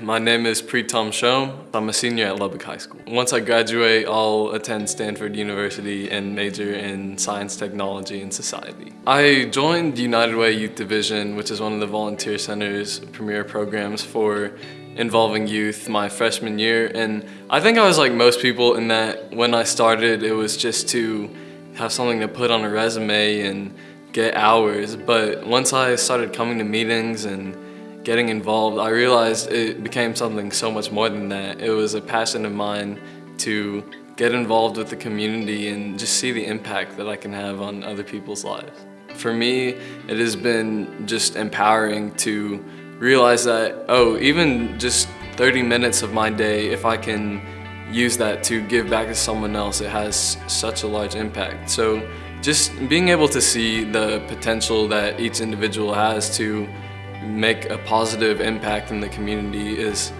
My name is Preetam Shom. I'm a senior at Lubbock High School. Once I graduate, I'll attend Stanford University and major in science, technology, and society. I joined United Way Youth Division, which is one of the Volunteer Center's premier programs for involving youth my freshman year. And I think I was like most people in that when I started, it was just to have something to put on a resume and get hours. But once I started coming to meetings and getting involved, I realized it became something so much more than that. It was a passion of mine to get involved with the community and just see the impact that I can have on other people's lives. For me, it has been just empowering to realize that, oh, even just 30 minutes of my day, if I can use that to give back to someone else, it has such a large impact. So just being able to see the potential that each individual has to make a positive impact in the community is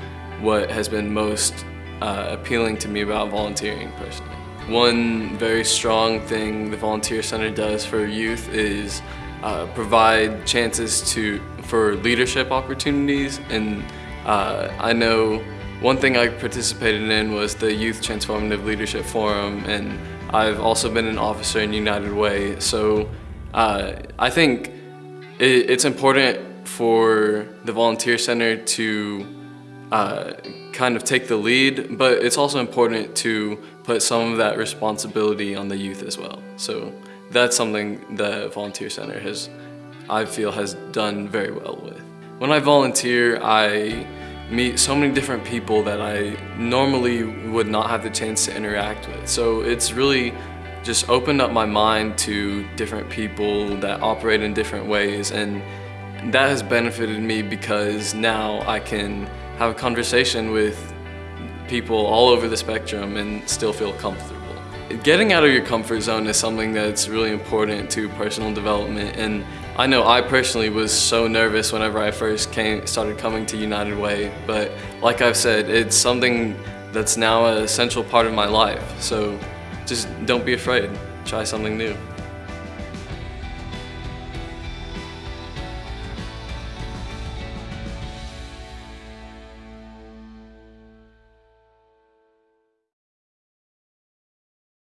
what has been most uh, appealing to me about volunteering personally. One very strong thing the Volunteer Center does for youth is uh, provide chances to for leadership opportunities and uh, I know one thing I participated in was the Youth Transformative Leadership Forum and I've also been an officer in United Way so uh, I think it, it's important for the Volunteer Center to uh, kind of take the lead, but it's also important to put some of that responsibility on the youth as well. So that's something the Volunteer Center has, I feel, has done very well with. When I volunteer, I meet so many different people that I normally would not have the chance to interact with. So it's really just opened up my mind to different people that operate in different ways and that has benefited me because now I can have a conversation with people all over the spectrum and still feel comfortable. Getting out of your comfort zone is something that's really important to personal development and I know I personally was so nervous whenever I first came, started coming to United Way, but like I've said, it's something that's now a central part of my life. So just don't be afraid, try something new.